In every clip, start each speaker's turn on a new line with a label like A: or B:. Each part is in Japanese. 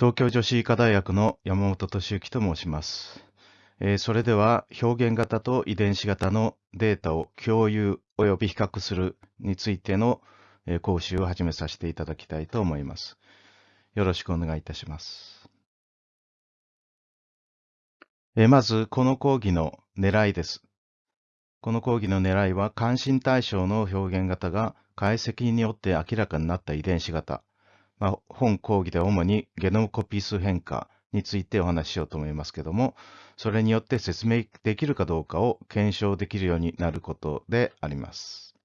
A: 東京女子医科大学の山本敏之と申します。えー、それでは表現型と遺伝子型のデータを共有及び比較するについての、えー、講習を始めさせていただきたいと思います。よろしくお願いいたします。えー、まず、この講義の狙いです。この講義の狙いは、関心対象の表現型が解析によって明らかになった遺伝子型、まあ、本講義では主にゲノムコピー数変化についてお話ししようと思いますけども、それによって説明できるかどうかを検証できるようになることであります。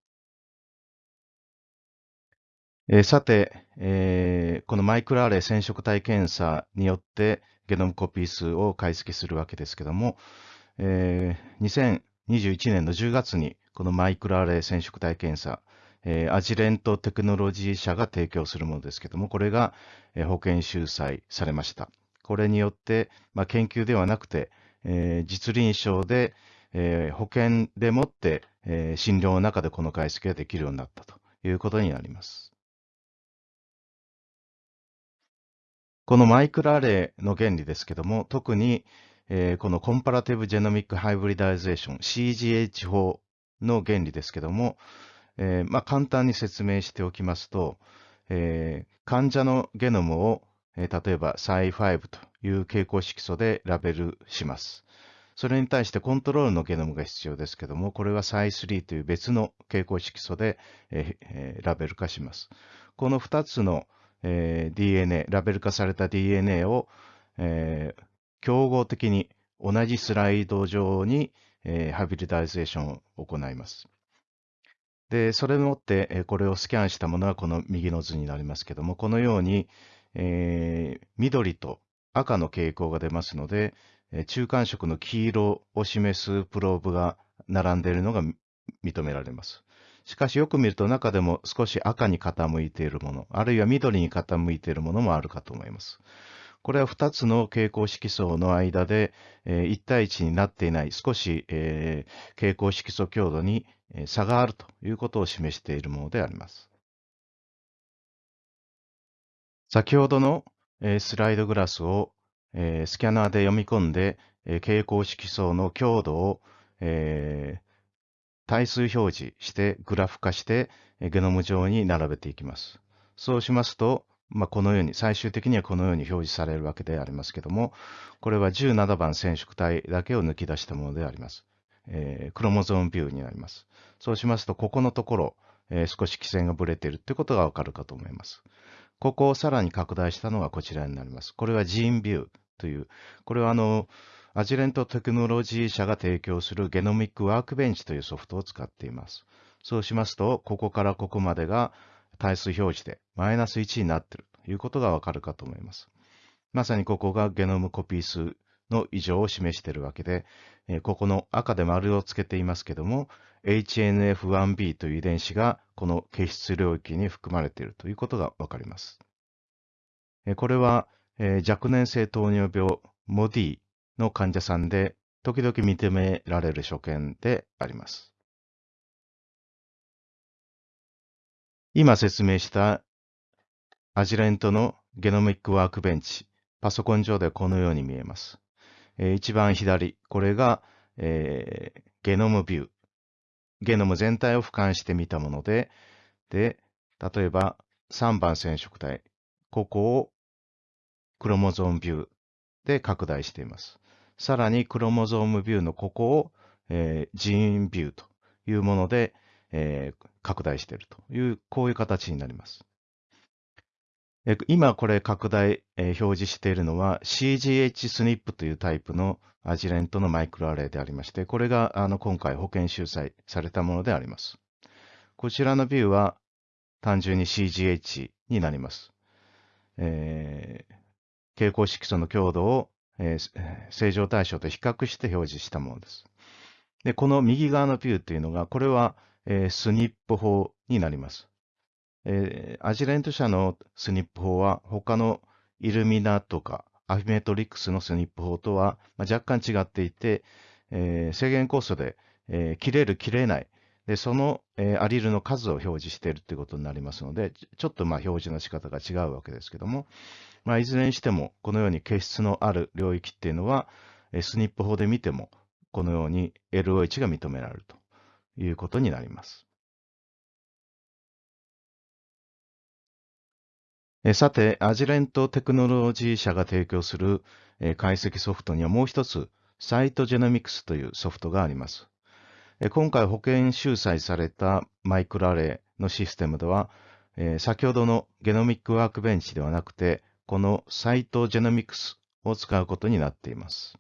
A: えー、さて、えー、このマイクロアレ染色体検査によってゲノムコピー数を解析するわけですけども、えー、2021年の10月にこのマイクロアレ染色体検査えー、 Agilent Technology 社が提供するものですけども、これが、えー、保険収載されました。これによって、まあ、研究ではなくて、えー、実臨床で、えー、保険でもって、えー、診療の中でこの解析ができるようになったということになります。このマイクロアレイの原理ですけども、特に、えー、この comparative genomic hybridization CGH 法の原理ですけども、えー、まあ、簡単に説明しておきますと、えー、患者のゲノムを、えー、例えば Cy5 という傾向色素でラベルします。それに対してコントロールのゲノムが必要ですけども、これは Cy3 という別の傾向色素で、えー、ラベル化します。この2つの、えー、DNA、ラベル化された DNA を、えー、競合的に同じスライド上に、えー、ハビリタイゼーションを行います。で、それをもって、これをスキャンしたものはこの右の図になりますけども、このように、えー、緑と赤の傾向が出ますので、中間色の黄色を示すプローブが並んでいるのが認められます。しかしよく見ると中でも少し赤に傾いているもの、あるいは緑に傾いているものもあるかと思います。これは2つの蛍光色素の間で、え、1対1になっていない少し、えー、蛍光色素強度に差があるということを示しているものであります。先ほどのスライドグラスをスキャナーで読み込んで蛍光色素の強度を対数表示してグラフ化してゲノム上に並べていきます。そうしますと、まあ、このように、最終的にはこのように表示されるわけでありますけども、これは17番染色体だけを抜き出したものであります。えー、クロモゾームビューになります。そうしますと、ここのところ、えー、少し基線がぶれているということがわかるかと思います。ここをさらに拡大したのがこちらになります。これはジーンビューという、これはあの、アジレントテクノロジー社が提供するゲノミックワークベンチというソフトを使っています。そうしますと、ここからここまでが対数表示でマイナス1になっているということがわかるかと思います。まさにここがゲノムコピー数の異常を示しているわけで、ここの赤で丸をつけていますけども、HNF1B という遺伝子がこの形質領域に含まれているということがわかります。これは若年性糖尿病 MOD の患者さんで時々認められる所見であります。今説明したアジレントのゲノミックワークベンチ、パソコン上でこのように見えます。えー、一番左、これが、えー、ゲノムビュー。ゲノム全体を俯瞰してみたもので、で、例えば3番染色体、ここをクロモゾームビューで拡大しています。さらにクロモゾームビューのここを、えー、ジーンビューというもので、えー、拡大しているという、こういう形になります。今これ拡大え、表示しているのは CGH スニップというタイプのアジレントのマイクロアレイでありまして、これがあの今回保険収載されたものであります。こちらのビューは単純に CGH になります。えー、蛍光色素の強度を、えー、正常対象と比較して表示したものです。で、この右側のビューというのが、これは、えー、スニップ法になります。えー、アジレント社のスニップ法は他のイルミナとかアフィメトリックスのスニップ法とは、ま、若干違っていて、えー、制限コースで、えー、切れる切れないで、その、えアリルの数を表示しているということになりますので、ちょっとまあ表示の仕方が違うわけですけども、まあ、いずれにしても、このように形質のある領域っていうのは、えスニップ法で見ても、このように LOH が認められるということになります。さて、アジレントテクノロジー社が提供する、解析ソフトにはもう一つ、サイトジェノミクスというソフトがあります。今回保険収載されたマイクロアレイのシステムでは、先ほどのゲノミックワークベンチではなくて、このサイトジェノミクスを使うことになっています。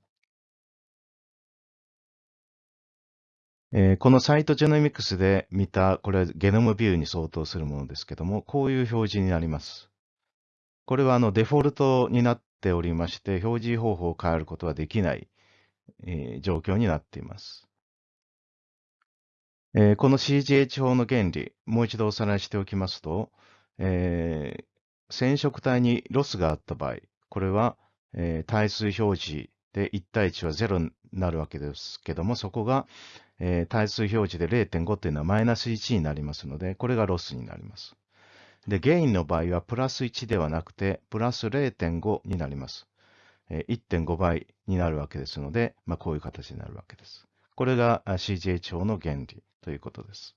A: このサイトジェノミクスで見た、これはゲノムビューに相当するものですけども、こういう表示になります。これはあのデフォルトになっておりまして、表示方法を変えることはできない、えー状況になっています。えーこの CGH 法の原理、もう一度おさらいしておきますと、えー染色体にロスがあった場合、これは、えー対数表示で1対1は0になるわけですけども、そこが、えー対数表示で0.5というのはマイナス1になりますので、これがロスになります。で、ゲインの場合はプラス1ではなくて、プラス0.5になります。1.5倍になるわけですので、まあ、こういう形になるわけです。これが CGH 法の原理ということです。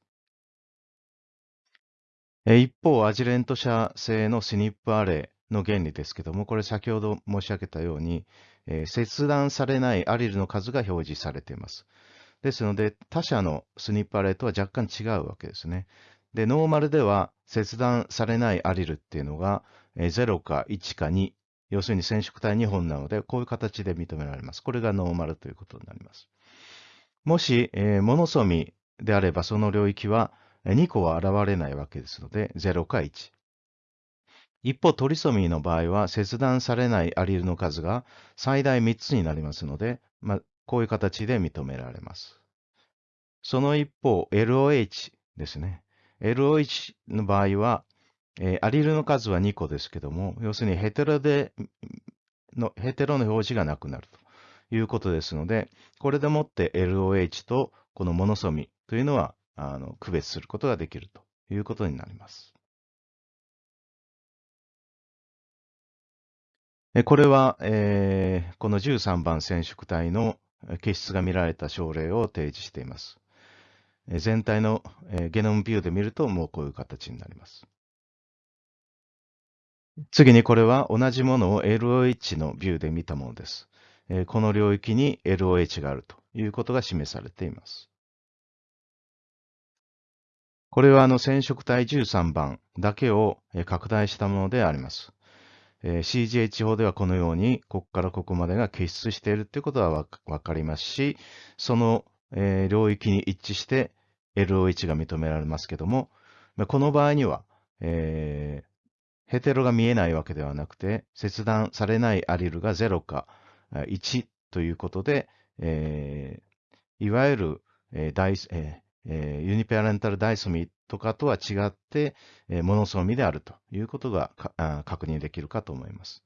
A: 一方、アジレント社製のスニップアレイの原理ですけども、これ先ほど申し上げたように、切断されないアリルの数が表示されています。ですので、他社のスニップアレイとは若干違うわけですね。で、ノーマルでは切断されないアリルっていうのが、え0か1か2、要するに染色体2本なので、こういう形で認められます。これがノーマルということになります。もし、えーモノソミであれば、その領域は2個は現れないわけですので、0か1。一方、トリソミーの場合は、切断されないアリルの数が最大3つになりますので、まあ、こういう形で認められます。その一方、LOH ですね。LOH の場合は、えーアリルの数は2個ですけども、要するにヘテロでの、ヘテロの表示がなくなるということですので、これでもって LOH とこのモノソミというのはあの区別することができるということになります。これは、えーこの13番染色体のえ結質が見られた症例を提示しています。全体のゲノムビューで見るともうこういう形になります。次にこれは同じものを LOH のビューで見たものです。この領域に LOH があるということが示されています。これはあの染色体13番だけを拡大したものであります。CGH 法ではこのように、ここからここまでが結出しているということはわかりますし、その、領域に一致して LOH が認められますけども、この場合には、えーヘテロが見えないわけではなくて、切断されないアリルが0か1ということで、えーいわゆる、えーえーユニペアレンタルダイソミとかとは違って、えーモノソミであるということが確認できるかと思います。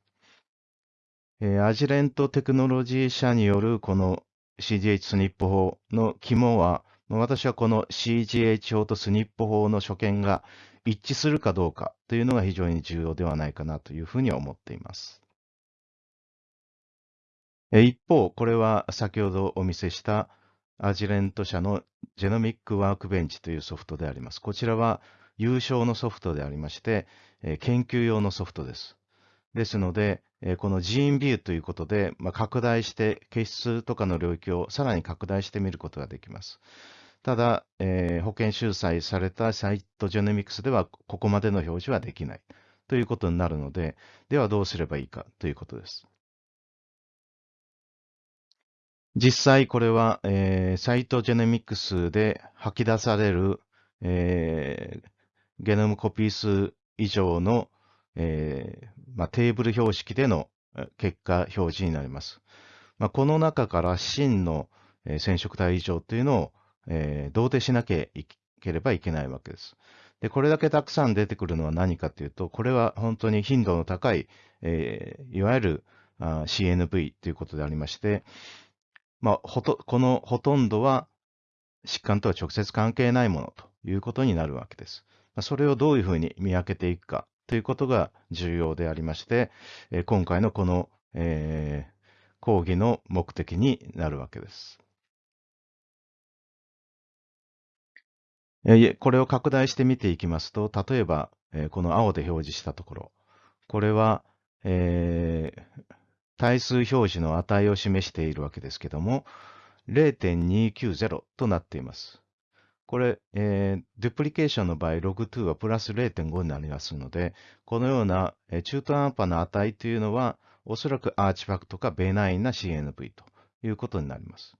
A: えーアジレントテクノロジー社によるこの CGH スニップ法の肝は、私はこの CGH 法とスニップ法の所見が一致するかどうかというのが非常に重要ではないかなというふうに思っています。一方、これは先ほどお見せしたアジレント社のジェノミックワークベンチというソフトであります。こちらは優勝のソフトでありまして、研究用のソフトです。ですので、このジーンビューということで、ま、拡大して、結質とかの領域をさらに拡大してみることができます。ただ、えー保険収載されたサイトジェノミクスでは、ここまでの表示はできないということになるので、ではどうすればいいかということです。実際これは、えーサイトジェネミクスで吐き出される、えーゲノムコピー数以上の、えーまあ、テーブル標識での結果表示になります。まあ、この中から真の、染色体異常というのを、えー同定しなければいけないわけです。で、これだけたくさん出てくるのは何かというと、これは本当に頻度の高い、えーいわゆるあ CNV ということでありまして、まあ、ほと、このほとんどは疾患とは直接関係ないものということになるわけです。それをどういうふうに見分けていくかということが重要でありまして、今回のこの、えー、講義の目的になるわけです。これを拡大して見ていきますと、例えば、この青で表示したところ、これは、えー、対数表示の値を示しているわけですけども、0.290となっています。これ、えー、デュプリケーションの場合、log2 はプラス0.5になりますので、このような、中途半端な値というのは、おそらくアーチファクトかベナインな CNV ということになります。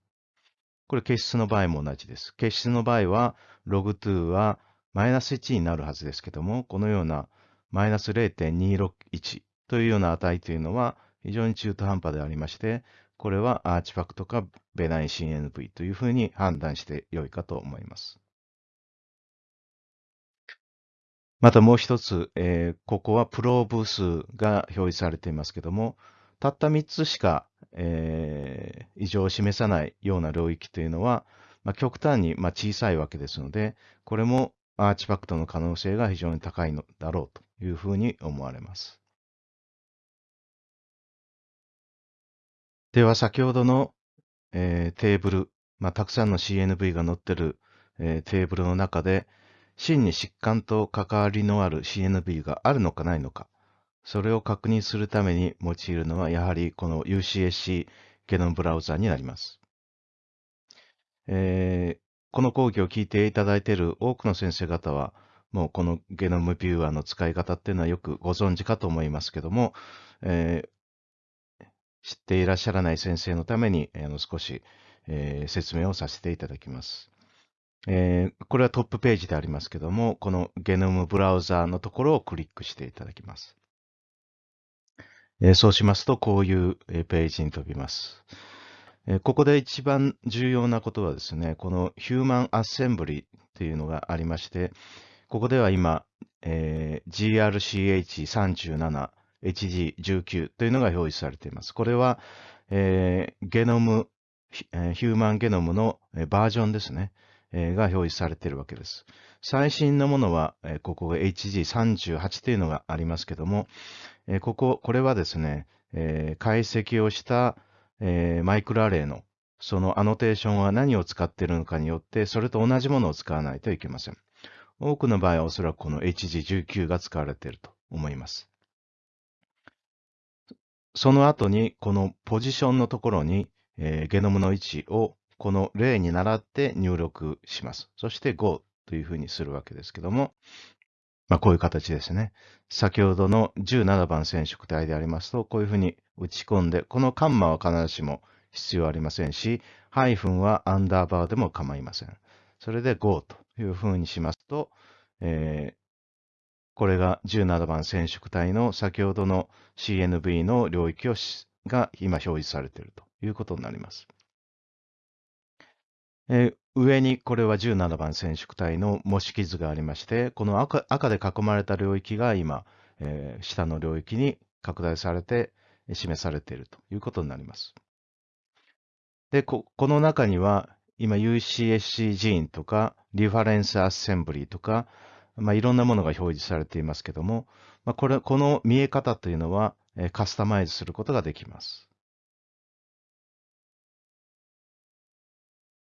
A: これ、結出の場合も同じです。結出の場合は、log2 はマイナス1になるはずですけども、このようなマイナス0.261というような値というのは非常に中途半端でありまして、これはアーチファクトかベナイン CNV というふうに判断してよいかと思います。またもう一つ、えー、ここはプローブ数が表示されていますけども、たった3つしか、えー、異常を示さないような領域というのは、まあ、極端にまあ小さいわけですので、これもアーチファクトの可能性が非常に高いのだろうというふうに思われます。では先ほどの、えー、テーブル、まあ、たくさんの CNV が載ってる、えー、テーブルの中で、真に疾患と関わりのある CNV があるのかないのか、それを確認するために用いるのは、やはりこの UCSC ゲノムブラウザになります。えー、この講義を聞いていただいている多くの先生方は、もうこのゲノムビューアーの使い方っていうのはよくご存知かと思いますけども、えー、知っていらっしゃらない先生のために、あの少し、えー、説明をさせていただきます。えー、これはトップページでありますけども、このゲノムブラウザーのところをクリックしていただきます。そうしますと、こういうページに飛びます。ここで一番重要なことはですね、このヒューマンアッセンブリというのがありまして、ここでは今、GRCH37、HG19 というのが表示されています。これは、ゲノム、ヒューマンゲノムのバージョンですね。が表示されているわけです。最新のものは、ここ HG38 というのがありますけども、ここ、これはですね、解析をしたマイクロアレイのそのアノテーションは何を使っているのかによって、それと同じものを使わないといけません。多くの場合はおそらくこの HG19 が使われていると思います。その後に、このポジションのところに、えー、ゲノムの位置をこの例に倣って入力します。そして Go というふうにするわけですけども、まあ、こういう形ですね。先ほどの17番染色体でありますと、こういうふうに打ち込んで、このカンマは必ずしも必要ありませんし、ハイフンはアンダーバーでも構いません。それで Go というふうにしますと、えー、これが17番染色体の先ほどの CNV の領域をが今表示されているということになります。えー、上にこれは17番染色体の模式図がありまして、この赤赤で囲まれた領域が今、えー、下の領域に拡大されて示されているということになります。で、ここの中には今 UCSC ジーンとかリファレンスアッセンブリーとか、まあ、いろんなものが表示されていますけども、まあ、これこの見え方というのは、カスタマイズすることができます。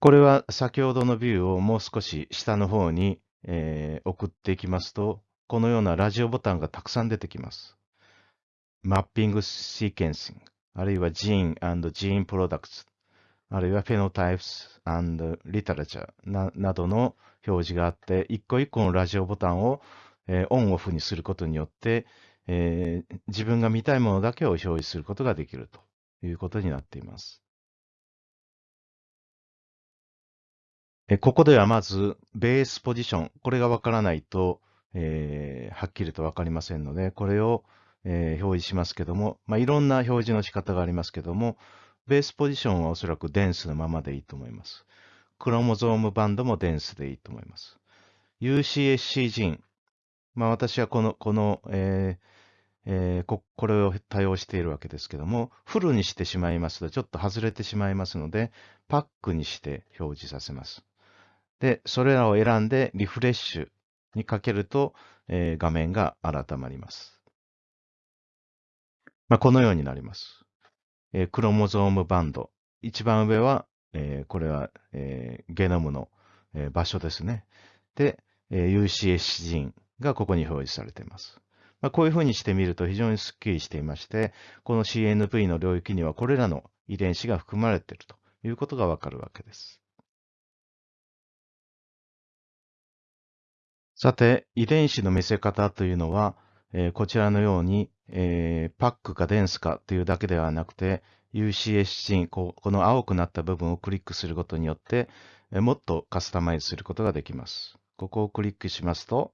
A: これは先ほどのビューをもう少し下の方に、えー、送っていきますと、このようなラジオボタンがたくさん出てきます。mapping sequencing、あるいは gene gene products、あるいは phenotypes literature などの表示があって、一個一個のラジオボタンを、えー、オンオフにすることによって、えー、自分が見たいものだけを表示することができるということになっています。ここではまず、 base position。これがわからないと、えー、はっきりとわかりませんので、これを、えー、表示しますけども、まあ、いろんな表示の仕方がありますけども、ベースポジションはおそらくデンスのままでいいと思います。クロモゾームバンドもデンスでいいと思います。UCSC ジン。まあ、私はこの、この、えーえー、ここれを多用しているわけですけども、フルにしてしまいますとちょっと外れてしまいますので、パックにして表示させます。で、それらを選んでリフレッシュにかけると、えー画面が改まります。まあ、このようになります。えークロモゾームバンド。一番上は、えーこれは、えゲノムの、え場所ですね。で、え UCS ジーンがここに表示されています。まあ、こういうふうにしてみると非常にスッキリしていまして、この CNV の領域にはこれらの遺伝子が含まれているということがわかるわけです。さて、遺伝子の見せ方というのは、えーこちらのように、えーパックかデンスかというだけではなくて、UCS ジーンここの青くなった部分をクリックすることによって、えーもっとカスタマイズすることができます。ここをクリックしますと、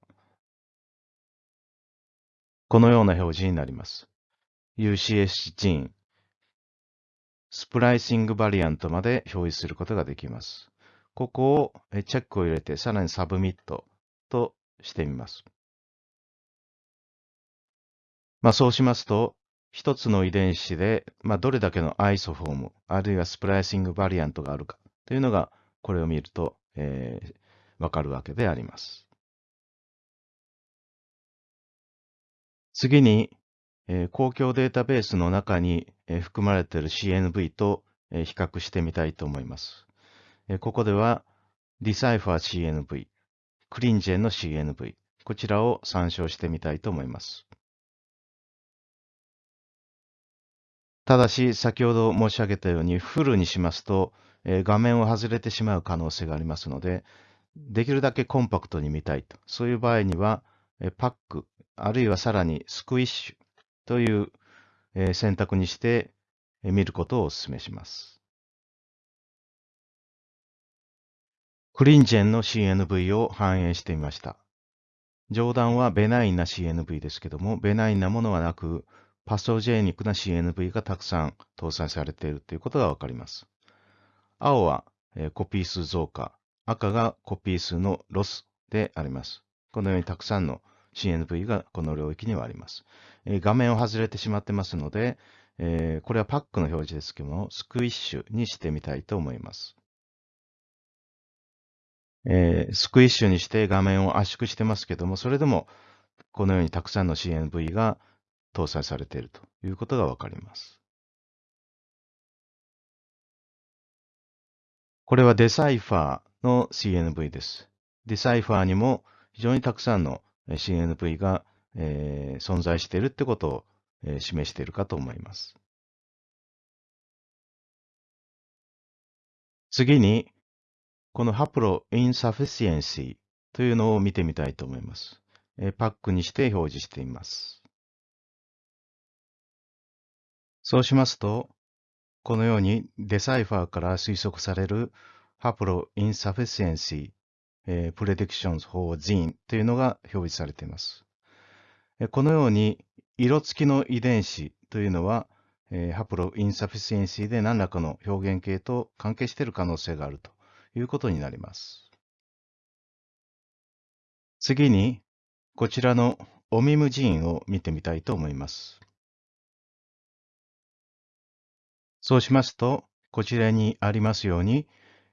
A: このような表示になります。UCSC gene、 splicing variant まで表示することができます。ここをチェックを入れて、さらに submit としてみます。まあ、そうしますと、一つの遺伝子で、まあ、どれだけのアイソフォーム、あるいは splicing variant があるかというのが、これを見ると、えーわかるわけであります。次に、えー公共データベースの中に、えー含まれている CNV と、えー比較してみたいと思います。えーここでは、Decipher CNV、クリンジェンの CNV、こちらを参照してみたいと思います。ただし、先ほど申し上げたように、フルにしますと、えー画面を外れてしまう可能性がありますので、できるだけコンパクトに見たいと。そういう場合には、えーパック、あるいはさらにスクイッシュという、えー選択にして、えー見ることをお勧めします。クリンジェンの CNV を反映してみました。上段はベナインな CNV ですけども、ベナインなものはなく、パソジェニックな CNV がたくさん搭載されているということがわかります。青は、えコピー数増加、赤がコピー数のロスであります。このようにたくさんの CNV がこの領域にはあります。え画面を外れてしまってますので、えこれはパックの表示ですけども、 squish にしてみたいと思います。えー squish にして画面を圧縮してますけども、それでもこのようにたくさんの CNV が搭載されているということがわかります。これは Decipher の CNV です。 Decipher にも非常にたくさんの CNV が、えー存在しているってことを、えー示しているかと思います。次に、この haploinsufficiency というのを見てみたいと思います。パックにして表示しています。そうしますと、このように Decipher から推測される haploinsufficiency、えー、predictions for gene というのが表示されています。このように色付きの遺伝子というのは、 haploinsufficiency で何らかの表現型と関係している可能性があるということになります。次に、こちらのオミムジーンを見てみたいと思います。そうしますと、こちらにありますように、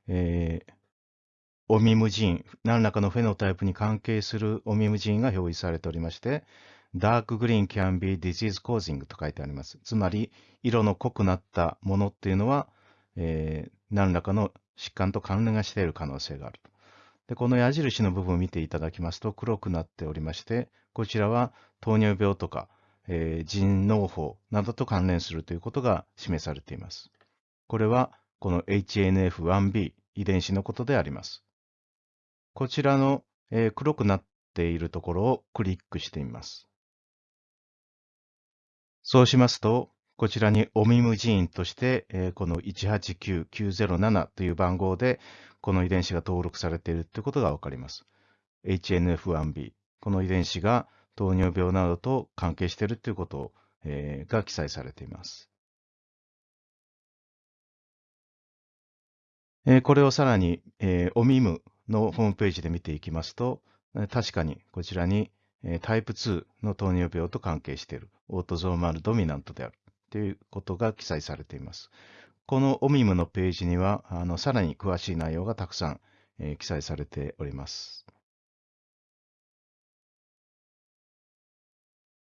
A: えーオミムジーン、何らかのフェノタイプに関係するオミムジーンが表示されておりまして、ダークグリーン can be disease causing と書いてあります。つまり、色の濃くなったものっていうのは、えー何らかの疾患と関連がしている可能性がある。で、この矢印の部分を見ていただきますと黒くなっておりまして、こちらは糖尿病とか、えー腎嚢胞などと関連するということが示されています。これはこの HNF1B 遺伝子のことであります。こちらの、えー黒くなっているところをクリックしてみます。そうしますと、こちらにオミムジーンとして、えこの189907という番号で、この遺伝子が登録されているということがわかります。HNF1B。この遺伝子が糖尿病などと関係しているということを、えが記載されています。えこれをさらに、えー、オミムのホームページで見ていきますと、確かにこちらに、タイプ2の糖尿病と関係しているオートゾーマルドミナントであるということが記載されています。このオミムのページには、あのさらに詳しい内容がたくさんえー記載されております。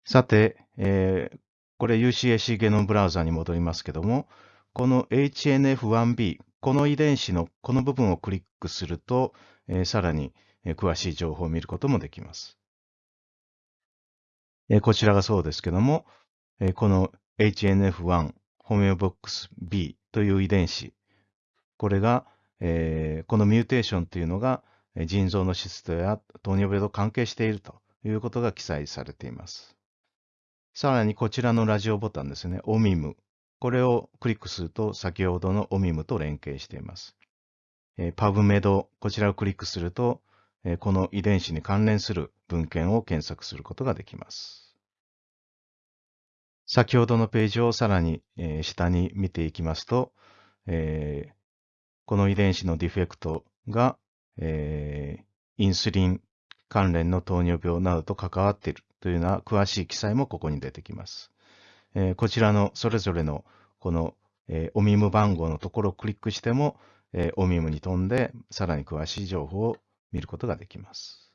A: さて、えーこれ UCAC ゲノムブラウザに戻りますけども、この HNF1B、この遺伝子のこの部分をクリックすると、えーさらにえー詳しい情報を見ることもできます。えーこちらがそうですけども、えーこの HNF1 ホメオボックス B という遺伝子、これが、えーこのミューテーションというのが腎臓の質とや糖尿病と関係しているということが記載されています。さらにこちらのラジオボタンですね、OMIM。これをクリックすると先ほどの OMIM と連携しています。えー PubMed、こちらをクリックすると、この遺伝子に関連する文献を検索することができます。先ほどのページをさらに、下に見ていきますと、この遺伝子のディフェクトが、インスリン関連の糖尿病などと関わっているというような詳しい記載もここに出てきます。こちらのそれぞれのこの、オミム番号のところをクリックしても、オミムに飛んでさらに詳しい情報を見ることができます。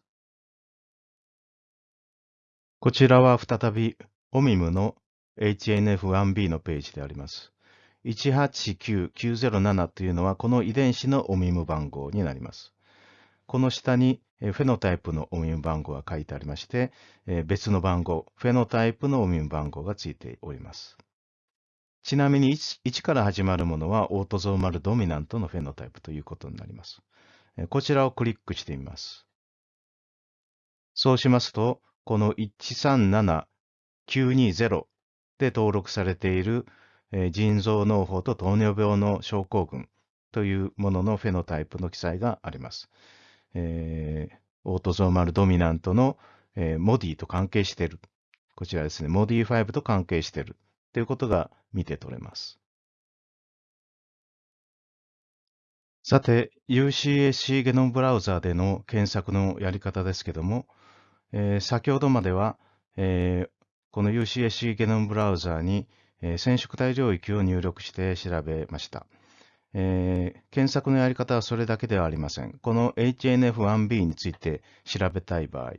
A: こちらは再びオミムの HNF1B のページであります。189907というのはこの遺伝子のオミム番号になります。この下にフェノタイプのオミム番号が書いてありまして、別の番号、フェノタイプのオミム番号がついております。ちなみに 1, 1から始まるものはオートゾーマルドミナントのフェノタイプということになります。こちらをクリックしてみます。そうしますと、この137920で登録されている、えー腎臓脳胞と糖尿病の症候群というもののフェノタイプの記載があります。えーオートゾーマルドミナントの、えーモディと関係している。こちらですね、モディ5と関係しているということが見て取れます。さて、UCAC ゲノムブラウザでの検索のやり方ですけども、えー先ほどまでは、えーこの UCAC ゲノムブラウザに、えー染色体領域を入力して調べました。えー検索のやり方はそれだけではありません。この HNF1B について調べたい場合、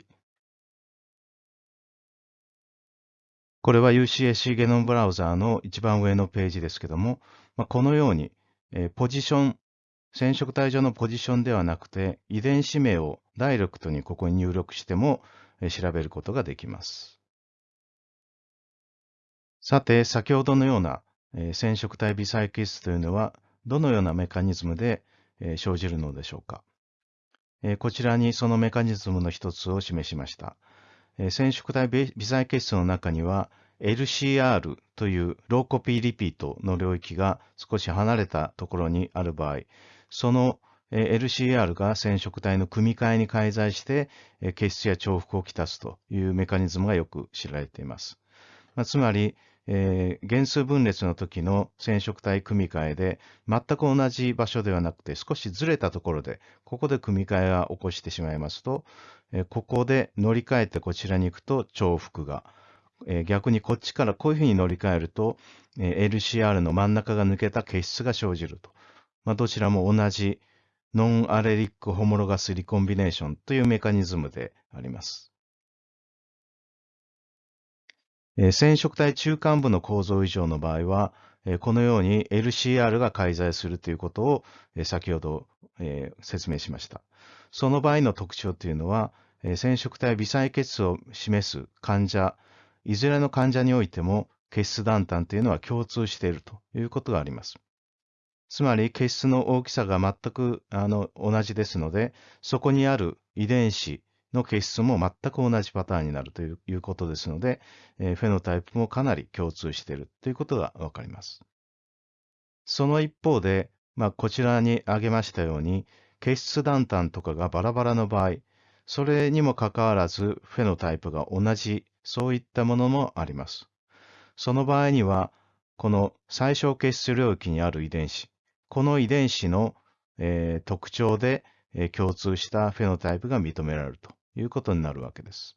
A: これは UCSC ゲノムブラウザーの一番上のページですけども、まあ、このように、えーポジション、染色体上のポジションではなくて、遺伝子名をダイレクトにここに入力しても、えー調べることができます。さて、先ほどのような、え染色体微細基質というのは、どのようなメカニズムで、え生じるのでしょうか。えこちらにそのメカニズムの一つを示しました。え染色体微細結質の中には LCR というローコピーリピートの領域が少し離れたところにある場合、その LCR が染色体の組み換えに介在してえー結質や重複をきたすというメカニズムがよく知られています。まあつまり、えー原数分裂の時の染色体組み換えで全く同じ場所ではなくて少しずれたところでここで組み換えが起こしてしまいますと、えーここで乗り換えてこちらに行くと重複が、えー逆にこっちからこういうふうに乗り換えると、え LCR の真ん中が抜けた結質が生じると。まあ、どちらも同じノンアレリックホモロガスリコンビネーションというメカニズムであります。染色体中間部の構造異常の場合は、このように LCR が介在するということを、先ほど、説明しました。その場合の特徴というのは、染色体微細結質を示す患者、いずれの患者においても結質断端というのは共通しているということがあります。つまり結質の大きさが全くあの同じですので、そこにある遺伝子の結質も全く同じパターンになるということですので、えーフェノタイプもかなり共通しているということがわかります。その一方で、まあ、こちらに挙げましたように、結質断端とかがバラバラの場合、それにもかかわらずフェノタイプが同じ、そういったものもあります。その場合には、この最小結質領域にある遺伝子、この遺伝子の、えー特徴で、共通したフェノタイプが認められるということになるわけです。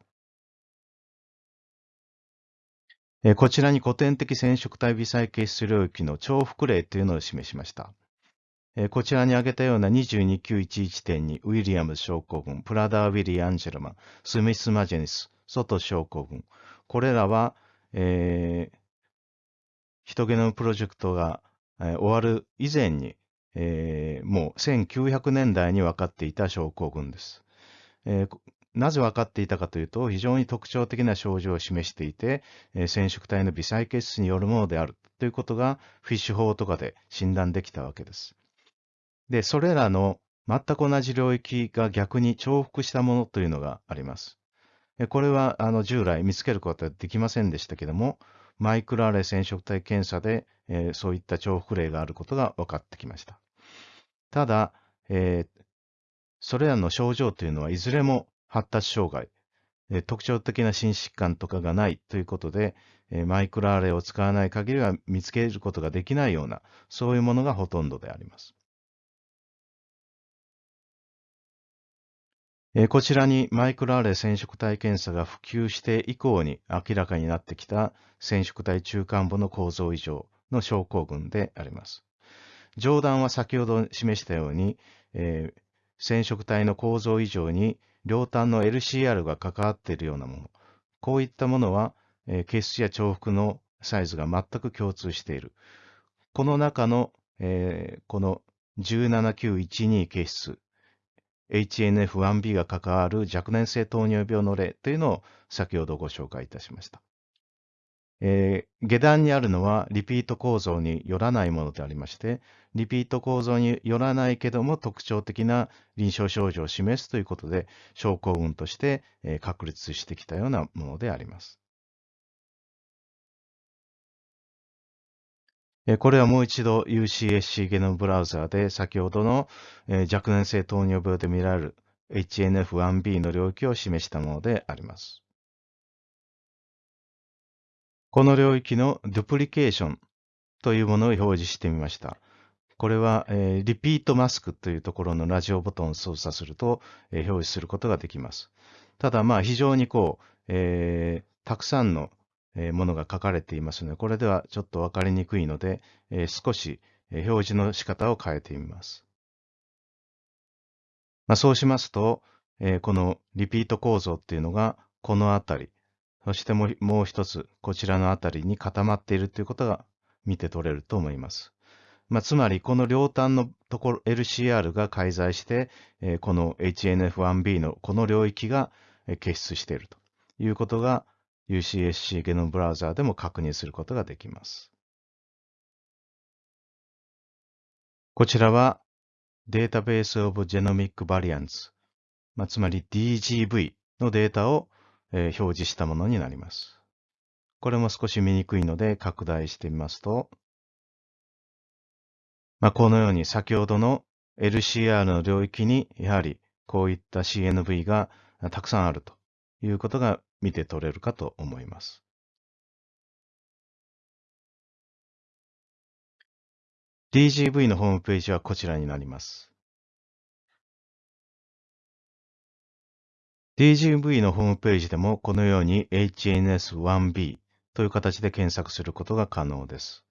A: えこちらに古典的染色体微細結質領域の重複例というのを示しました。えこちらに挙げたような22.911点にウィリアム症候群、プラダー・ウィリー・アンジェルマン、スミス・マジェニス、ソト症候群。これらは、えーヒトゲノムプロジェクトが、えー終わる以前に、えーもう1900年代に分かっていた症候群です。えーなぜ分かっていたかというと、非常に特徴的な症状を示していて、染色体の微細血質によるものであるということが、フィッシュ法とかで診断できたわけです。で、それらの全く同じ領域が逆に重複したものというのがあります。これはあの従来見つけることはできませんでしたけども、マイクロアレ染色体検査で、えーそういった重複例があることが分かってきました。ただ、えーそれらの症状というのはいずれも発達障害、え特徴的な心疾患とかがないということで、えマイクロアレイを使わない限りは見つけることができないような、そういうものがほとんどであります。えこちらにマイクロアレイ染色体検査が普及して以降に明らかになってきた染色体中間部の構造異常の症候群であります。上段は先ほど示したように、えー染色体の構造異常に両端の LCR が関わっているようなもの。こういったものは、えー血質や重複のサイズが全く共通している。この中の、えーこの17912血質、HNF1B が関わる若年性糖尿病の例というのを先ほどご紹介いたしました。えー下段にあるのはリピート構造によらないものでありまして、リピート構造によらないけども特徴的な臨床症状を示すということで、症候群として、えー確立してきたようなものであります。これはもう一度 UCSC ゲノムブラウザーで先ほどの、若年性糖尿病で見られる HNF1B の領域を示したものであります。この領域のデュプリケーションというものを表示してみました。これは、えーリピートマスクというところのラジオボタンを操作すると、えー表示することができます。ただ、まあ、非常にこう、えーたくさんのものが書かれていますので、これではちょっとわかりにくいので、えー少し表示の仕方を変えてみます。まあ、そうしますと、えーこのリピート構造っていうのがこのあたり、そしてもうもう一つこちらのあたりに固まっているということが見て取れると思います。まあ、つまり、この両端のところ LCR が介在して、えーこの HNF1B のこの領域がえー結出しているということが UCSC ゲノムブラウザーでも確認することができます。こちらは Database of Genomic Variants、まあ、つまり DGV のデータを、えー表示したものになります。これも少し見にくいので拡大してみますと、まあ、このように先ほどの LCR の領域にやはりこういった CNV がたくさんあるということが見て取れるかと思います。DGV のホームページはこちらになります。DGV のホームページでもこのように HNS1B という形で検索することが可能です。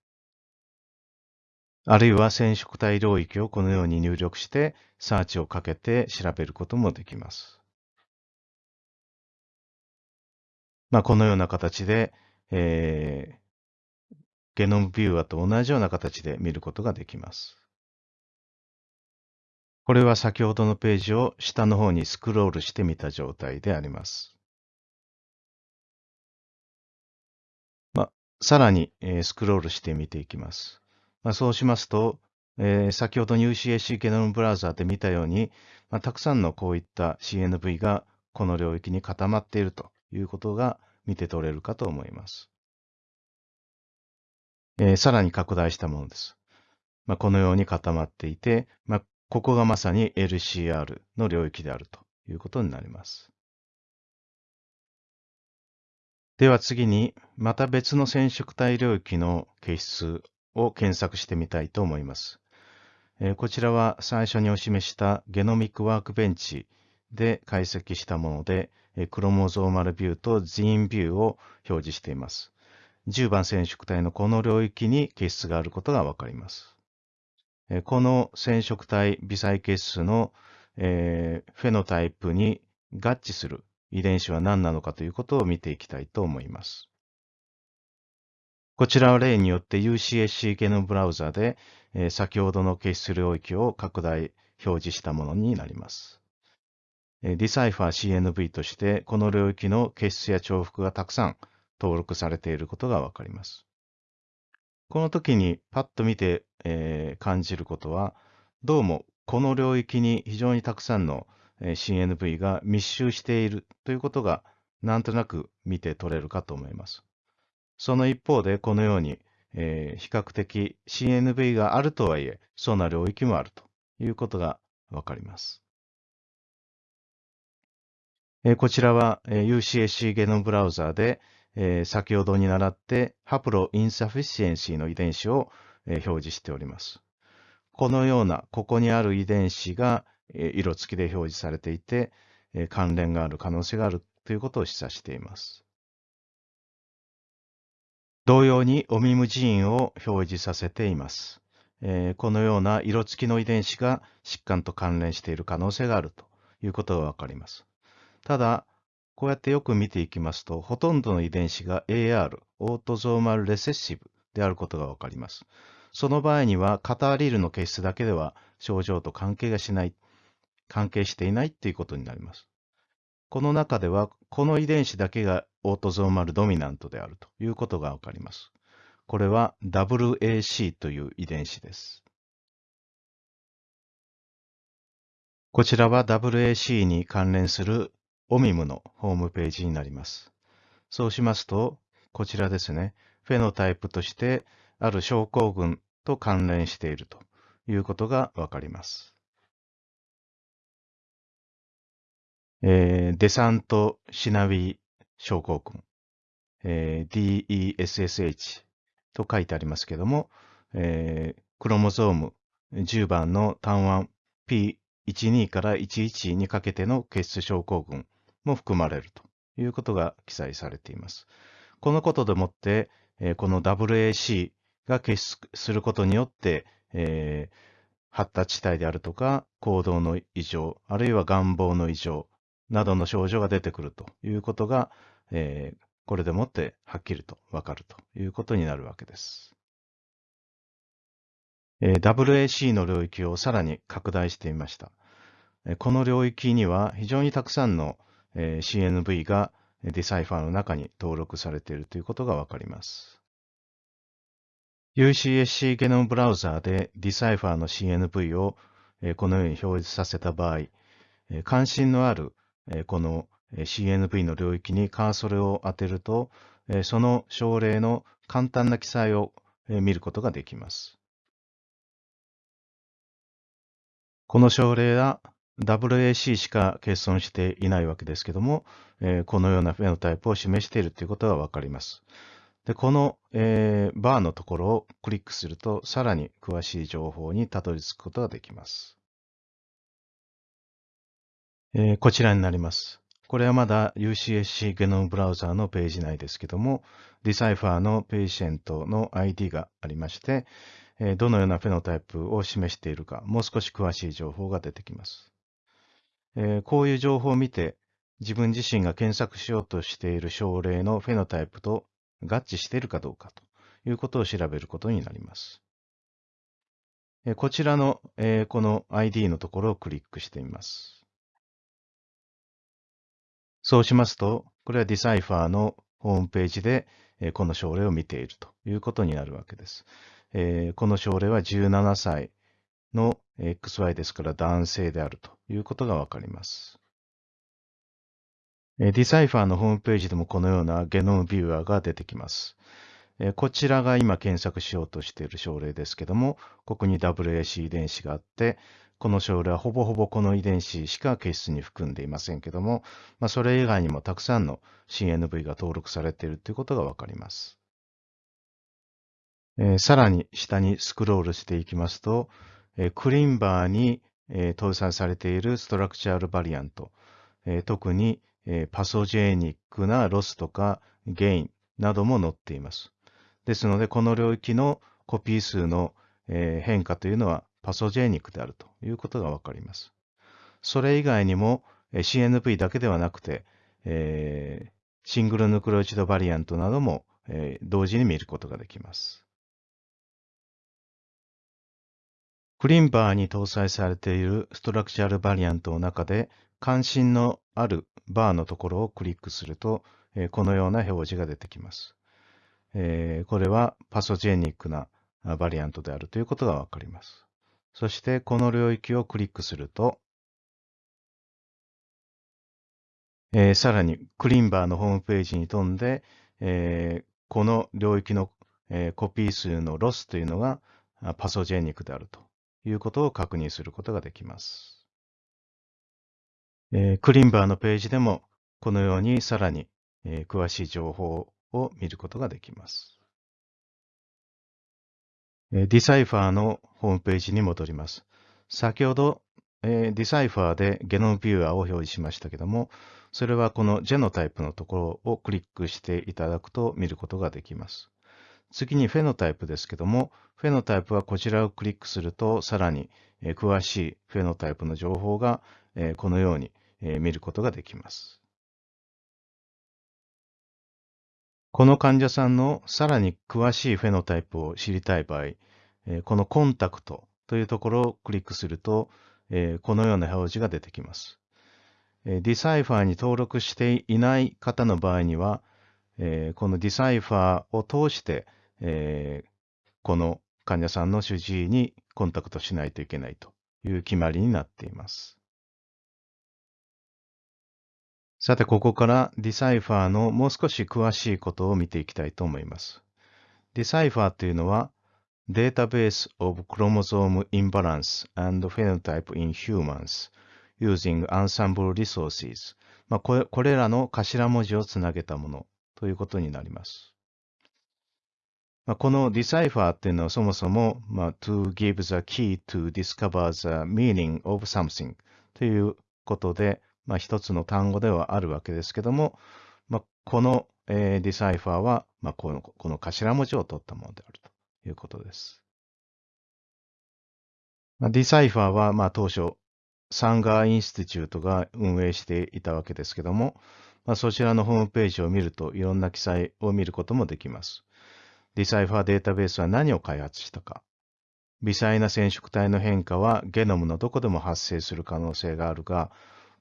A: あるいは染色体領域をこのように入力してサーチをかけて調べることもできます。まあ、このような形で、えーゲノムビューアと同じような形で見ることができます。これは先ほどのページを下の方にスクロールしてみた状態であります。ま、さらに、えースクロールして見ていきます。まあ、そうしますと、えー先ほど UCSC ゲノムブラウザーで見たように、まあ、たくさんのこういった CNV がこの領域に固まっているということが見て取れるかと思います。えーさらに拡大したものです。まあ、このように固まっていて、まあ、ここがまさに LCR の領域であるということになります。では次に、また別の染色体領域の形質を検索してみたいと思います。えこちらは最初にお示したゲノミックワークベンチで解析したもので、えクロモゾーマルビューとジーンビューを表示しています。10番染色体のこの領域に形質があることがわかります。この染色体微細結数の、えー、フェノタイプに合致する遺伝子は何なのかということを見ていきたいと思います。こちらは例によって UCSC ゲノブラウザで、えー、先ほどの検出領域を拡大表示したものになります。ディサイファー CNV としてこの領域の結出や重複がたくさん登録されていることがわかります。この時にパッと見て、えー、感じることは、どうもこの領域に非常にたくさんの CNV が密集しているということがなんとなく見て取れるかと思います。その一方でこのように、えー、比較的 CNV があるとはいえ、そんな領域もあるということがわかります。えー、こちらは、えー、UCSC ゲノムブラウザーで、えー、先ほどに習ってハプロインサフィシエンシーの遺伝子を、えー、表示しております。このような、ここにある遺伝子が、えー、色付きで表示されていて、えー、関連がある可能性があるということを示唆しています。同様にオミムジーンを表示させています。えー、このような色付きの遺伝子が疾患と関連している可能性があるということがわかります。ただ、こうやってよく見ていきますと、ほとんどの遺伝子が AR、オートゾーマルレセッシブであることがわかります。その場合には、カターリールの結出だけでは症状と関係がしない、関係していないということになります。この中では、この遺伝子だけがオートゾーマルドミナントであるということがわかります。これは WAC という遺伝子です。こちらは WAC に関連するオミムのホームページになります。そうしますと、こちらですね、フェノタイプとしてある症候群と関連しているということがわかります。えー、デサント・シナビー症候群、えー、DESSH と書いてありますけども、えー、クロモゾーム10番の単腕 P12 から11にかけての結出症候群も含まれるということが記載されています。このことでもって、えこの WAC が結出することによって、えー、発達地帯であるとか、行動の異常、あるいは願望の異常などの症状が出てくるということが、えー、これでもってはっきりとわかるということになるわけです。えー、WAC の領域をさらに拡大してみました。この領域には非常にたくさんの CNV が Decipher の中に登録されているということがわかります。UCSC Genome Browser で Decipher の CNV をこのように表示させた場合、関心のあるこの CNV の領域にカーソルを当てると、その症例の簡単な記載を見ることができます。この症例は WAC しか欠損していないわけですけども、えー、このようなフェノタイプを示しているということがわかります。で、この、えー、バーのところをクリックすると、さらに詳しい情報にたどり着くことができます。えー、こちらになります。これはまだ UCSC Genome Browser のページ内ですけども、 Decipher の patient の ID がありまして、どのような phenotype を示しているか、もう少し詳しい情報が出てきます。えー、こういう情報を見て、自分自身が検索しようとしている症例の phenotype と合致しているかどうかということを調べることになります。えー、こちらの、えー、この ID のところをクリックしてみます。そうしますと、これは Decipher のホームページで、えこの症例を見ているということになるわけです。えこの症例は17歳の XY ですから男性であるということがわかります。ディサイファーのホームページでもこのようなゲノムビューアーが出てきます。こちらが今検索しようとしている症例ですけども、ここに WAC 遺伝子があって、この症例はほぼほぼこの遺伝子しか血質に含んでいませんけども、まあ、それ以外にもたくさんの CNV が登録されているということがわかります。えー、さらに下にスクロールしていきますと、えクリンバーに、え搭載されているストラクチャルバリアント、え特に、えパソジェニックなロスとかゲインなども載っています。ですので、この領域のコピー数の、え変化というのはパソジェニックであるということがわかります。それ以外にも CNV だけではなくて、えー、シングルヌクレオチドバリアントなども、えー、同時に見ることができます。クリンバーに搭載されているストラクチャルバリアントの中で関心のあるバーのところをクリックすると、え、このような表示が出てきます。え、これはパソジェニックなバリアントであるということがわかります。そしてこの領域をクリックすると、え、さらにクリンバーのホームページに飛んで、え、この領域の、え、コピー数のロスというのがパソジェニックであるということを確認することができます。えー、 ClinVar のページでもこのようにさらに、えー、詳しい情報を見ることができます。え Decipher のホームページに戻ります。先ほど、えー、 Decipher で genome viewer を表示しましたけども、それはこの genotype のところをクリックしていただくと見ることができます。次にフェノタイプですけども、フェノタイプはこちらをクリックすると、さらに詳しいフェノタイプの情報がこのように見ることができます。この患者さんのさらに詳しいフェノタイプを知りたい場合、このコンタクトというところをクリックすると、このような表示が出てきます。ディサイファーに登録していない方の場合には、この Decipher を通して、えこの患者さんの主治医にコンタクトしないといけないという決まりになっています。さて、ここから Decipher のもう少し詳しいことを見ていきたいと思います。 Decipher というのは、Database of Chromosome Imbalance and Phenotype in Humans using Ensembl Resources、まあ、これこれらの頭文字をつなげたものということになります。まあ、この Decipher っていうのはそもそも、まあ、to give the key to discover the meaning of something ということで、まあ、一つの単語ではあるわけですけども、まあ、この、えー、 Decipher は、まあ、このこの頭文字を取ったものであるということです。まあ、 Decipher は、まあ、当初、Sanger Institute が運営していたわけですけども、まあ、そちらのホームページを見るといろんな記載を見ることもできます。 Decipher データベースは何を開発したか。微細な染色体の変化はゲノムのどこでも発生する可能性があるが、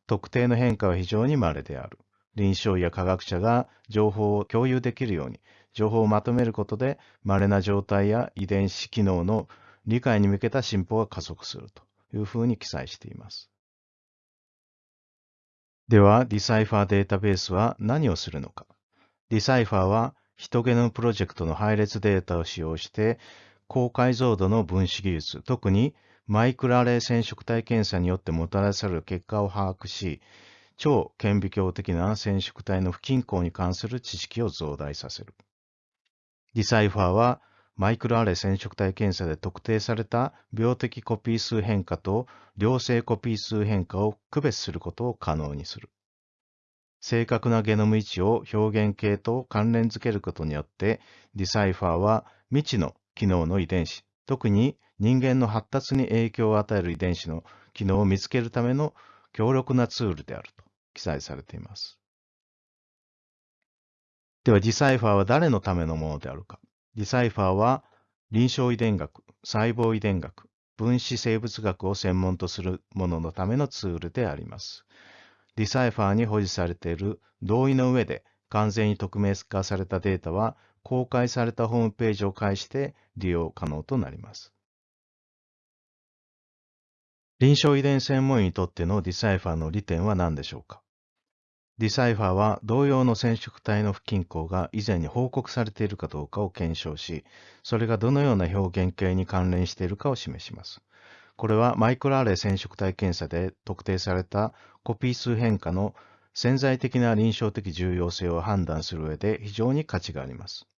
A: 特定の変化は非常に稀である。臨床医や科学者が情報を共有できるように、情報をまとめることで、稀な状態や遺伝子機能の理解に向けた進歩が加速するというふうに記載しています。では、 DECIPHER データベースは何をするのか。 DECIPHER はヒトゲノムプロジェクトの配列データを使用して、高解像度の分子技術、特にマイクロアレイ染色体検査によってもたらされる結果を把握し、超顕微鏡的な染色体の不均衡に関する知識を増大させる。DECIPHER は、マイクロアレイ染色体検査で特定された病的コピー数変化と良性コピー数変化を区別することを可能にする。正確なゲノム位置を表現型と関連づけることによって、 DECIPHER は未知の機能の遺伝子、特に人間の発達に影響を与える遺伝子の機能を見つけるための強力なツールであると記載されています。では、 DECIPHER は誰のためのものであるか。 DECIPHER は臨床遺伝学、細胞遺伝学、分子生物学を専門とする者のためのツールであります。 DECIPHER に保持されている同意の上で完全に匿名化されたデータは公開されたホームページを介して利用可能となります。臨床遺伝専門医にとっての DECIPHER の利点は何でしょうか？DECIPHER は同様の染色体の不均衡が以前に報告されているかどうかを検証し、それがどのような表現型に関連しているかを示します。これはマイクロアレイ染色体検査で特定されたコピー数変化の潜在的な臨床的重要性を判断する上で非常に価値があります。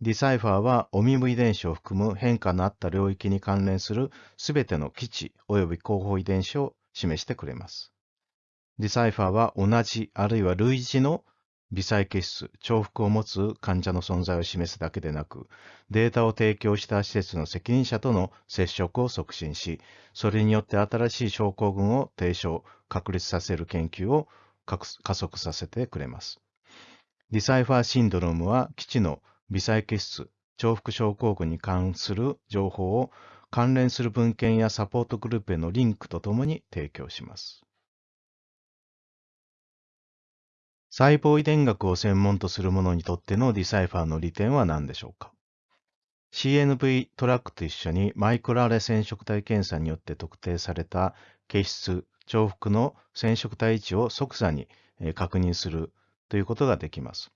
A: DECIPHER は OMIM 遺伝子を含む変化のあった領域に関連するすべての既知及び候補遺伝子を示してくれます。DECIPHER は同じあるいは類似の微細欠失、重複を持つ患者の存在を示すだけでなく、データを提供した施設の責任者との接触を促進し、それによって新しい症候群を提唱、確立させる研究を加速させてくれます。 DECIPHER syndrome は既知の微細欠失、重複症候群に関する情報を関連する文献やサポートグループへのリンクとともに提供します。細胞遺伝学を専門とする者にとってのディサイファーの利点は何でしょうか ?CNV トラックと一緒にマイクロアレ染色体検査によって特定された血質、重複の染色体位置を即座に確認するということができます。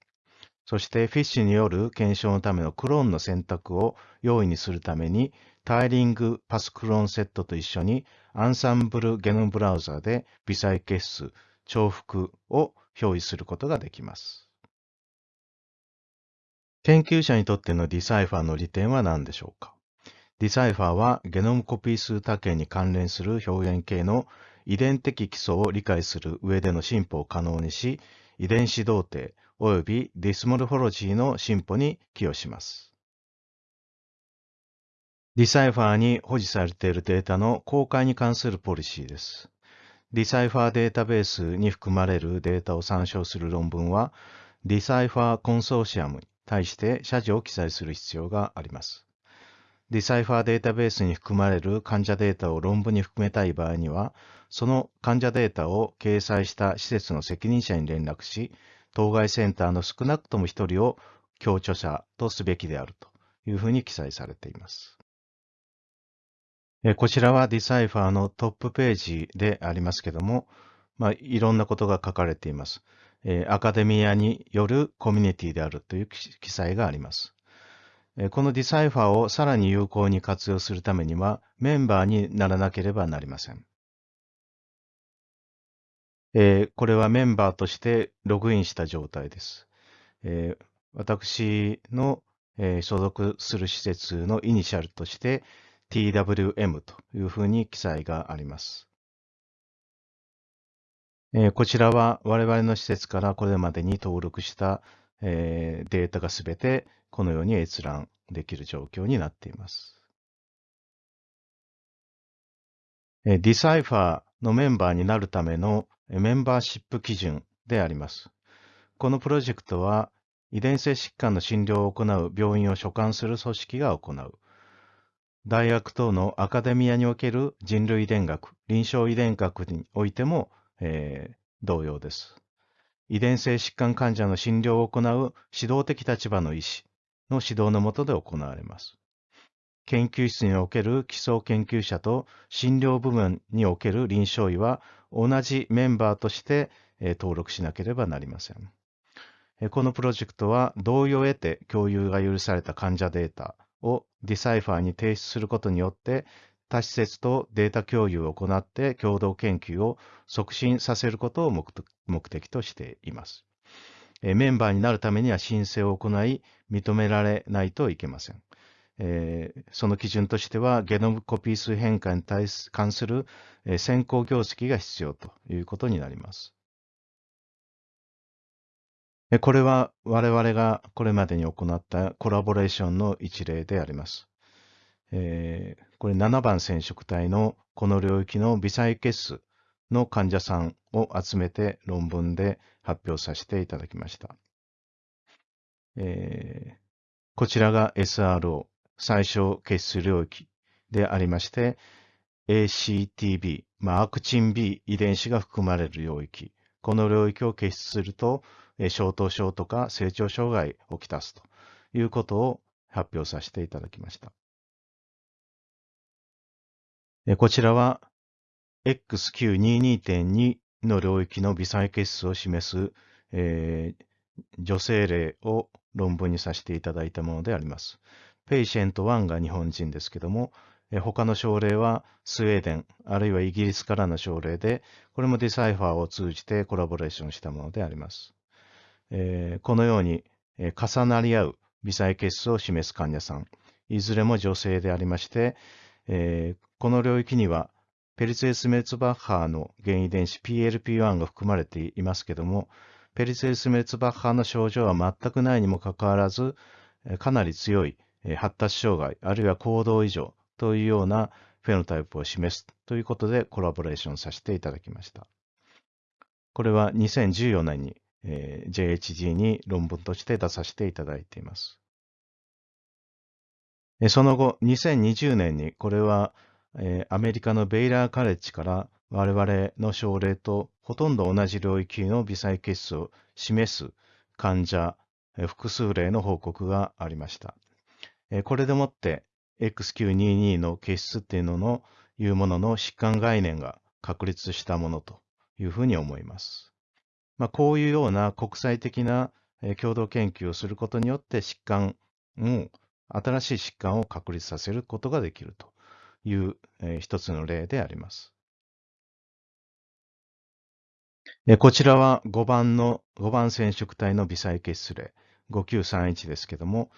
A: そしてフィッシュによる検証のためのクローンの選択を容易にするためにタイリングパスクローンセットと一緒にアンサンブルゲノムブラウザで微細血質、重複を表示することができます。研究者にとっての DECIPHER の利点は何でしょうか？ DECIPHER はゲノムコピー数多型に関連する表現型の遺伝的基礎を理解する上での進歩を可能にし、遺伝子同定及び dysmorphology の進歩に寄与します。 DECIPHER に保持されているデータの公開に関するポリシーです。DECIPHER データベースに含まれるデータを参照する論文は、 DECIPHER コンソーシアムに対して謝辞を記載する必要があります。 DECIPHER データベースに含まれる患者データを論文に含めたい場合には、その患者データを掲載した施設の責任者に連絡し、当該センターの少なくとも1人を共著者とすべきであるというふうに記載されています。こちらは Decipher のトップページでありますけども、まあ、いろんなことが書かれています。アカデミアによるコミュニティであるという記載があります。この Decipher をさらに有効に活用するためには、メンバーにならなければなりません。これはメンバーとしてログインした状態です。私の所属する施設のイニシャルとして、TWM というふうに記載があります。えー、こちらは我々の施設からこれまでに登録した、えー、データがすべてこのように閲覧できる状況になっています。えー、Decipher のメンバーになるためのメンバーシップ基準であります。このプロジェクトは遺伝性疾患の診療を行う病院を所管する組織が行う大学等のアカデミアにおける人類遺伝学、臨床遺伝学においても、えー、同様です。遺伝性疾患患者の診療を行う指導的立場の医師の指導の下で行われます。研究室における基礎研究者と診療部門における臨床医は同じメンバーとして、えー、登録しなければなりません。このプロジェクトは同意を得て共有が許された患者データ、をディサイファーに提出することによって他施設とデータ共有を行って共同研究を促進させることを目的としています。メンバーになるためには申請を行い認められないといけません。えー、その基準としてはゲノムコピー数変化に対す関する、え、先行業績が必要ということになります。これは我々がこれまでに行ったコラボレーションの一例であります。えー、これ7番染色体のこの領域の微細血数の患者さんを集めて論文で発表させていただきました。えー、こちらが SRO、最小血数領域でありまして、ACTB、まあ、アクチン B 遺伝子が含まれる領域。この領域を結出すると、小頭症とか成長障害をきたすということを発表させていただきました。こちらは XQ22.2 の領域の微細血数を示す、えー、女性例を論文にさせていただいたものであります。 patient 1が日本人ですけども、他の症例はスウェーデン、あるいはイギリスからの症例で、これも DECIPHER を通じてコラボレーションしたものであります。えー、このように、えー、重なり合う微細欠失を示す患者さん、いずれも女性でありまして、えー、この領域にはペリツェウス・メルツバッハーの原因遺伝子 PLP1 が含まれていますけども、ペリセルス・メルツバッハーの症状は全くないにもかかわらず、かなり強い発達障害、あるいは行動異常というようなフェノタイプを示すということでコラボレーションさせていただきました。これは2014年に、えー、JHG に論文として出させていただいています。その後、2020年にこれは、えー、アメリカのベイラーカレッジから我々の症例とほとんど同じ領域の微細血素を示す患者、複数例の報告がありました。これでもって XQ22 の血質っていうののいうものの疾患概念が確立したものというふうに思います。まあ、こういうような国際的な共同研究をすることによって疾患を、新しい疾患を確立させることができるという、一つの例であります。えこちらは5番の、5番染色体の微細欠失例、5931ですけども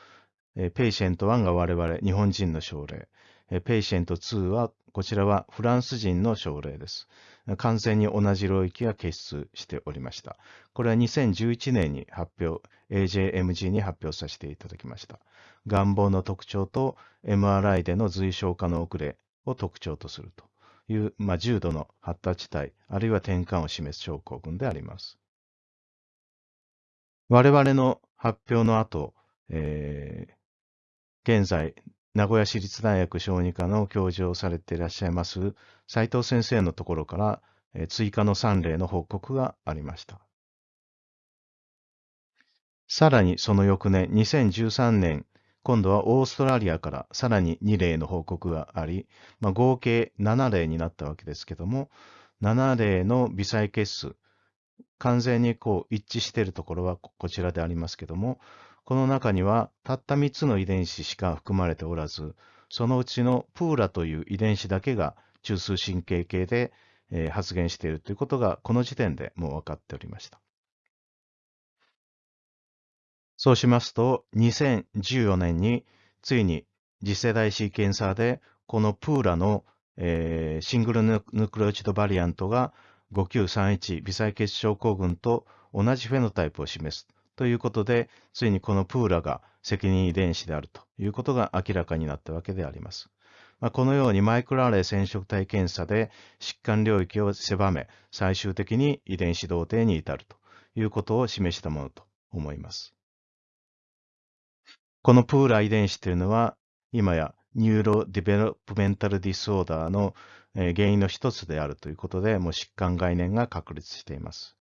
A: え、 patient 1が我々、日本人の症例、 patient 2は、こちらはフランス人の症例です。完全に同じ領域が欠失しておりました。これは2011年に発表、AJMG に発表させていただきました。顔貌の特徴と MRI での髄鞘化の遅れを特徴とするという、まあ、重度の発達体、あるいは転換を示す症候群であります。我々の発表の後、えー、現在、名古屋市立大学小児科の教授をされていらっしゃいます斉藤先生のところから、追加の3例の報告がありました。さらにその翌年、2013年、今度はオーストラリアからさらに2例の報告があり、まあ、合計7例になったわけですけども、7例の微細血数、完全にこう一致しているところはこちらでありますけども、この中にはたった3つの遺伝子しか含まれておらず、そのうちのプーラという遺伝子だけが中枢神経系で、発現しているということがこの時点でもう分かっておりました。そうしますと、2014年についに次世代シーケンサーでこのプーラの、シングルヌクレオチドバリアントが5931微細血症候群と同じフェノタイプを示すということで、ついにこのプーラが責任遺伝子であるということが明らかになったわけであります。まあ、このようにマイクロアレイ染色体検査で疾患領域を狭め、最終的に遺伝子同定に至るということを示したものと思います。この PURA 遺伝子というのは、今や neurodevelopmental disorder の原因の一つであるということで、もう疾患概念が確立しています。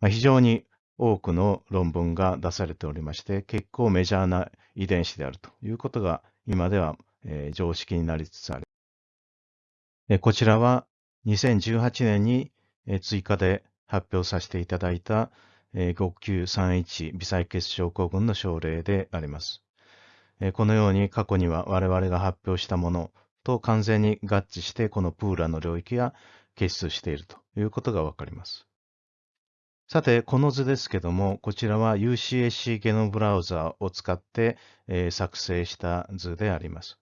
A: まあ、非常に多くの論文が出されておりまして、結構メジャーな遺伝子であるということが今では、えー、常識になりつつある。えこちらは2018年に、え追加で発表させていただいた、え5931微細血症候群の症例であります。えこのように過去には我々が発表したものと完全に合致してこのプーラの領域が結出しているということがわかります。さて、この図ですけども、こちらは UCSC ゲノブラウザを使って、えー、作成した図であります。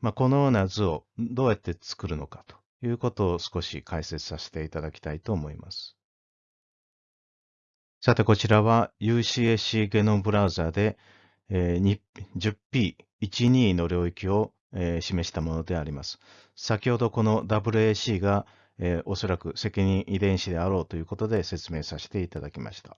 A: まあ、このような図をどうやって作るのかということを少し解説させていただきたいと思います。さて、こちらは UCSC ゲノブラウザで、えー、10P12 の領域を、えー、示したものであります。先ほどこの WAC がえー、おそらく責任遺伝子であろうということで説明させていただきました。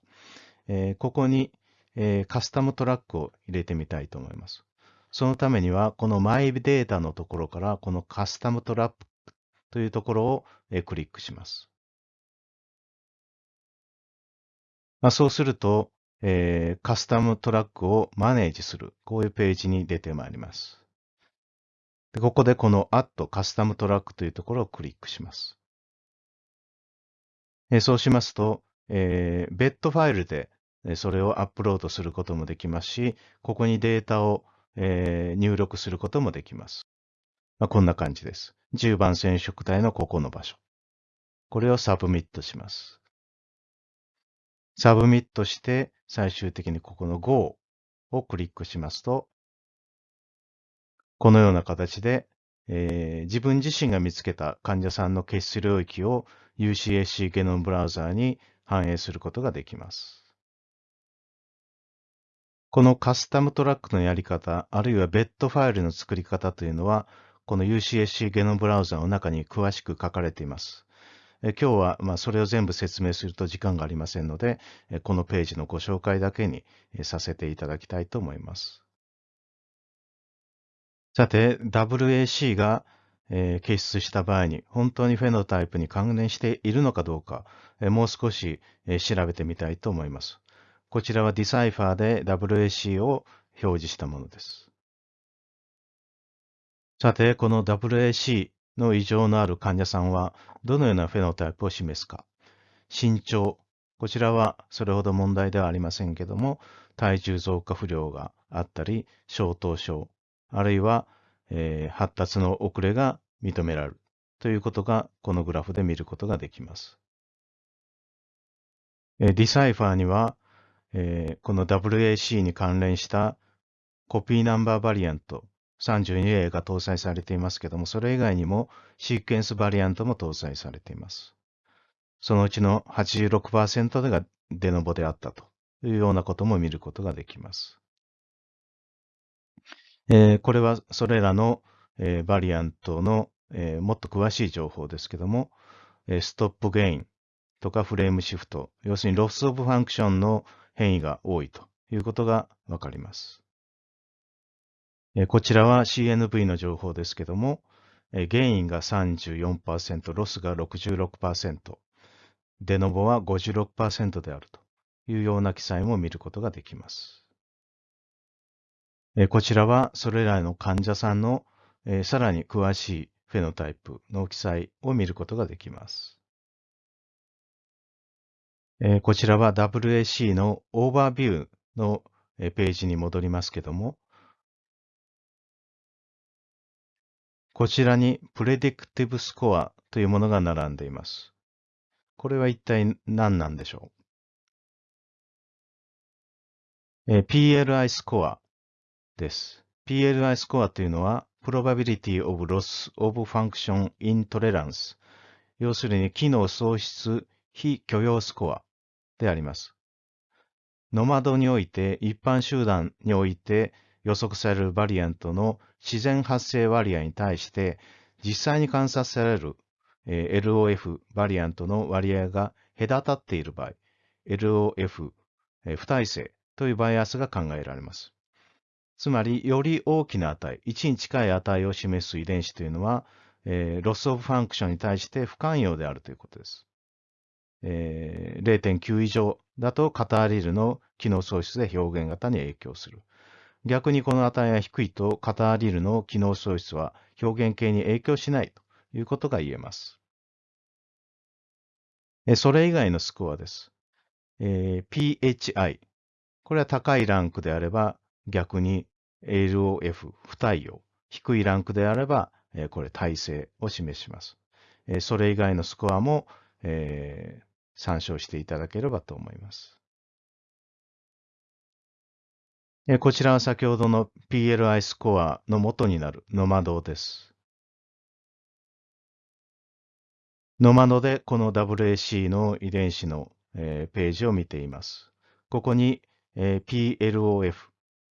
A: えー、ここに、えー、カスタムトラックを入れてみたいと思います。そのためには、このマイデータのところから、このカスタムトラックというところを、えクリックします。まあ、そうすると、えー、カスタムトラックをマネージする、こういうページに出てまいります。でここでこの Add Custom Track というところをクリックします。えそうしますと、えー、別途ファイルでそれをアップロードすることもできますし、ここにデータを、えー、入力することもできます。まあ、こんな感じです。10番染色体のここの場所。これを submit します。 submit して、最終的にここの Go をクリックしますと、このような形でえー、自分自身が見つけた患者さんの欠失領域を UCSC ゲノムブラウザーに反映することができます。このカスタムトラックのやり方、あるいはベッドファイルの作り方というのは、この UCSC ゲノムブラウザの中に詳しく書かれています。え今日は、ま、それを全部説明すると時間がありませんので、このページのご紹介だけにさせていただきたいと思います。さて、WAC が、えー、検出した場合に本当にフェノタイプに関連しているのかどうか、えー、もう少し、えー、調べてみたいと思います。こちらは Decipher で WAC を表示したものです。さて、この WAC の異常のある患者さんはどのようなフェノタイプを示すか。身長。こちらはそれほど問題ではありませんけども、体重増加不良があったり、小頭症、あるいは、えー、発達の遅れが認められるということがこのグラフで見ることができます。え、ディサイファーには、えー、この WAC に関連したコピーナンバーバリアント 32A が搭載されていますけども、それ以外にもシーケンスバリアントも搭載されています。そのうちの86%がデノボであったというようなことも見ることができます。えー、これはそれらの、えー、バリアントの、えー、もっと詳しい情報ですけども、え stop gain とか frameshift、要するに loss of function の変異が多いということがわかります。こちらは CNV の情報ですけども、 gain が34%、ロスが66%、デノボは56%であるというような記載も見ることができます。こちらはそれらの患者さんのさらに詳しいフェノタイプの記載を見ることができます。こちらは WAC のオーバービューのページに戻りますけども、こちらにプレディクティブスコアというものが並んでいます。これは一体何なんでしょう、?PLI スコアです。PLI スコアというのは Probability of Loss of Function Intolerance 要するに機能喪失非許容スコアであります。ノマドにおいて一般集団において予測されるバリアントの自然発生割合に対して、実際に観察される、LOF variant の割合が隔たっている場合、LOF、不耐性というバイアスが考えられます。つまり、より大きな値、1に近い値を示す遺伝子というのは、えー、 loss of function に対して不寛容であるということです。えー、0.9以上だとカターリルの機能喪失で表現型に影響する。逆にこの値が低いと、カターリルの機能喪失は表現系に影響しないということが言えます。それ以外のスコアです。えー、PHI。これは高いランクであれば逆に LOF 不対応。低いランクであれば、え、これ耐性を示します。え、それ以外のスコアも、えー、参照していただければと思います。こちらは先ほどの PLI スコアの元になるノマドです。ノマドでこの WAC の遺伝子の、ページを見ています。ここに、PLOF、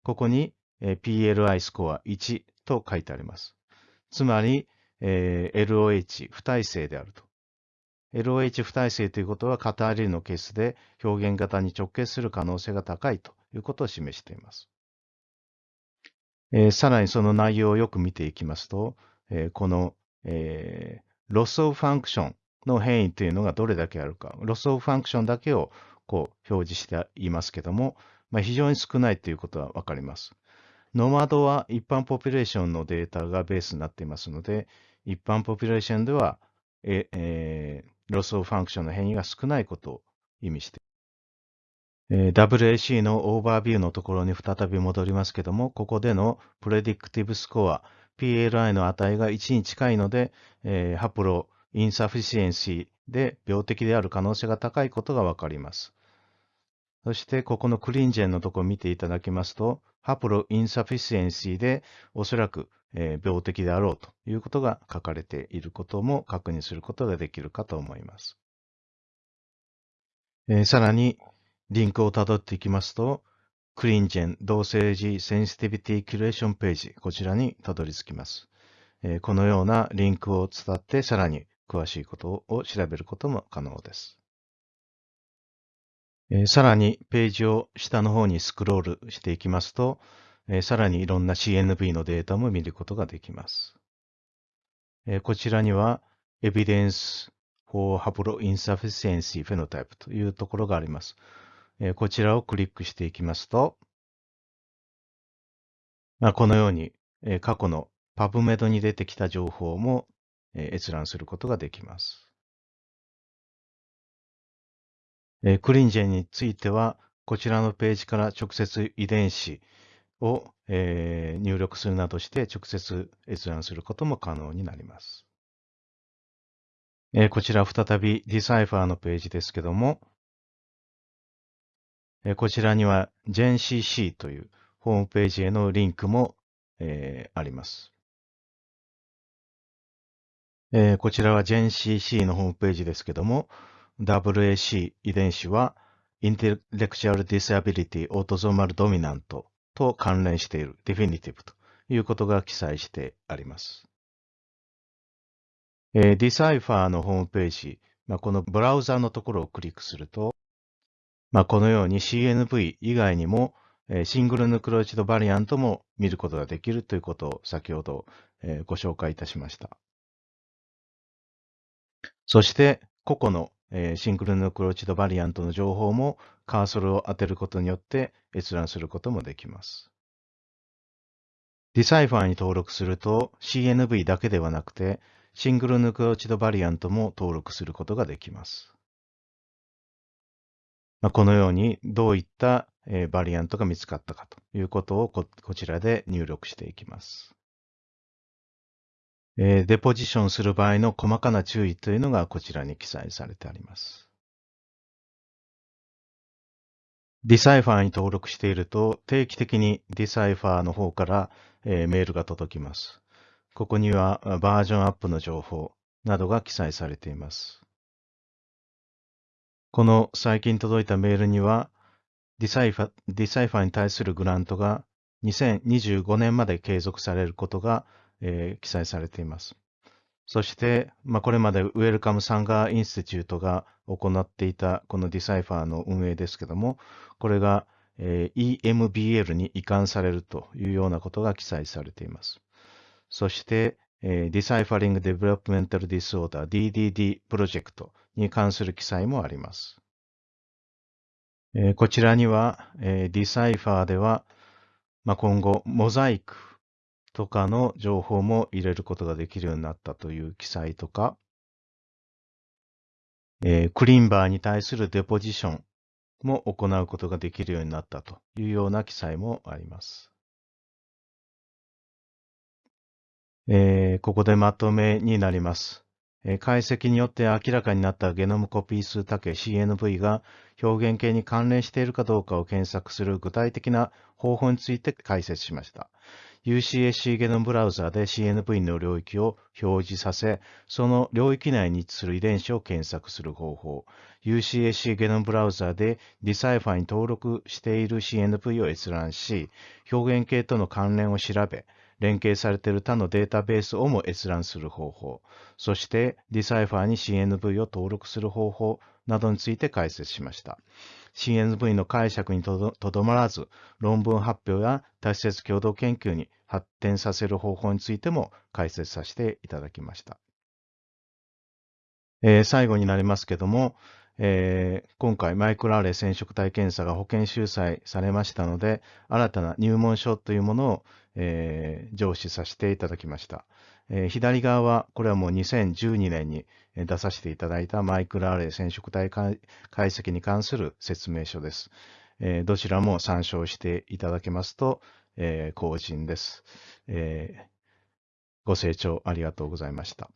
A: ここに、PLI スコア1と書いてあります。つまりえ、LOH 不耐性であると。LOH 不耐性ということはカタールのケースで表現型に直結する可能性が高いということを示しています。えー、さらにその内容をよく見ていきますと、えー、この、えー、 loss of function の変異というのがどれだけあるか、 loss of function だけをこう表示していますけども、まあ、非常に少ないということはわかります。 gnomAD は一般 population のデータがベースになっていますので、一般 population では、ええー、 loss of function の変異が少ないことを意味してえ WAC のオーバービューのところに再び戻りますけども、ここでの predictive score、 pLI の値が1に近いので、えー、 haploinsufficiency で病的である可能性が高いことがわかります。そして、ここの ClinGen のところを見ていただきますと、 haploinsufficiency でおそらく、えー、病的であろうということが書かれていることも確認することができるかと思います。えー、さらに、リンクをたどっていきますと、クリンジェン同性児センシティビティキュレーションページ、こちらにたどり着きます。えこのようなリンクを伝ってさらに詳しいことを調べることも可能です。えさらにページを下の方にスクロールしていきますと、えさらにいろんな CNV のデータも見ることができます。えこちらには Evidence for Haploinsufficiency Phenotype というところがあります。えこちらをクリックしていきますと、まあ、このように、え過去の PubMed に出てきた情報も、え閲覧することができます。えクリンジェについては、こちらのページから直接遺伝子を、え入力するなどして直接閲覧することも可能になります。えこちら再び Decipher のページですけども、えこちらには GenCC というホームページへのリンクも、えあります。えこちらは GenCC のホームページですけども、WAC 遺伝子は Intellectual Disability Autosomal Dominant と関連している Definitive ということが記載してあります。えー、Decipher のホームページ、まあ、このブラウザのところをクリックすると、まあ、このように CNV 以外にも、えー、シングルヌクロイチドバリアントも見ることができるということを先ほど、えー、ご紹介いたしました。そして、個々の、えー、シングルヌクロチドバリアントの情報もカーソルを当てることによって閲覧することもできます。Decipher に登録すると CNV だけではなくてシングルヌクロチドバリアントも登録することができます。まあ、このようにどういったバリアントが見つかったかということをこちらで入力していきます。デポジションする場合の細かな注意というのがこちらに記載されてあります。Decipher に登録していると、定期的に Decipher の方から、えー、メールが届きます。ここにはバージョンアップの情報などが記載されています。この最近届いたメールには、Decipher, Decipher に対するグラントが2025年まで継続されることが、えー、記載されています。そして、まあ、これまで Wellcome Sanger Institute が行っていたこの DECIPHER の運営ですけども、これが、えー、EMBL に移管されるというようなことが記載されています。そして、えー、Deciphering Developmental Disorder DDD プロジェクトに関する記載もあります。えー、こちらには、えー、Decipher では、まあ、今後、モザイクとかの情報も入れることができるようになったという記載とか、えー、クリンバーに対するデポジションも行うことができるようになったというような記載もあります。えー、ここでまとめになります。え解析によって明らかになったゲノムコピー数多形 CNV が表現系に関連しているかどうかを検索する具体的な方法について解説しました。UCSC ゲノムブラウザで CNV の領域を表示させ、その領域内に位置する遺伝子を検索する方法。UCSC ゲノムブラウザで Decipher に登録している CNV を閲覧し、表現系との関連を調べ、連携されている他のデータベースをも閲覧する方法、そして Decipher に CNV を登録する方法などについて解説しました。CNV の解釈にとどまらず、論文発表や多施設共同研究に発展させる方法についても解説させていただきました。えー、最後になりますけども、えー、今回マイクロアレ染色体検査が保険収載されましたので、新たな入門書というものを、えー、上司させていただきました。えー、左側は、これはもう2012年に出させていただいたマイクロアレ染色体解析に関する説明書です。えー、どちらも参照していただけますと、えー、後人です、えー。ご清聴ありがとうございました。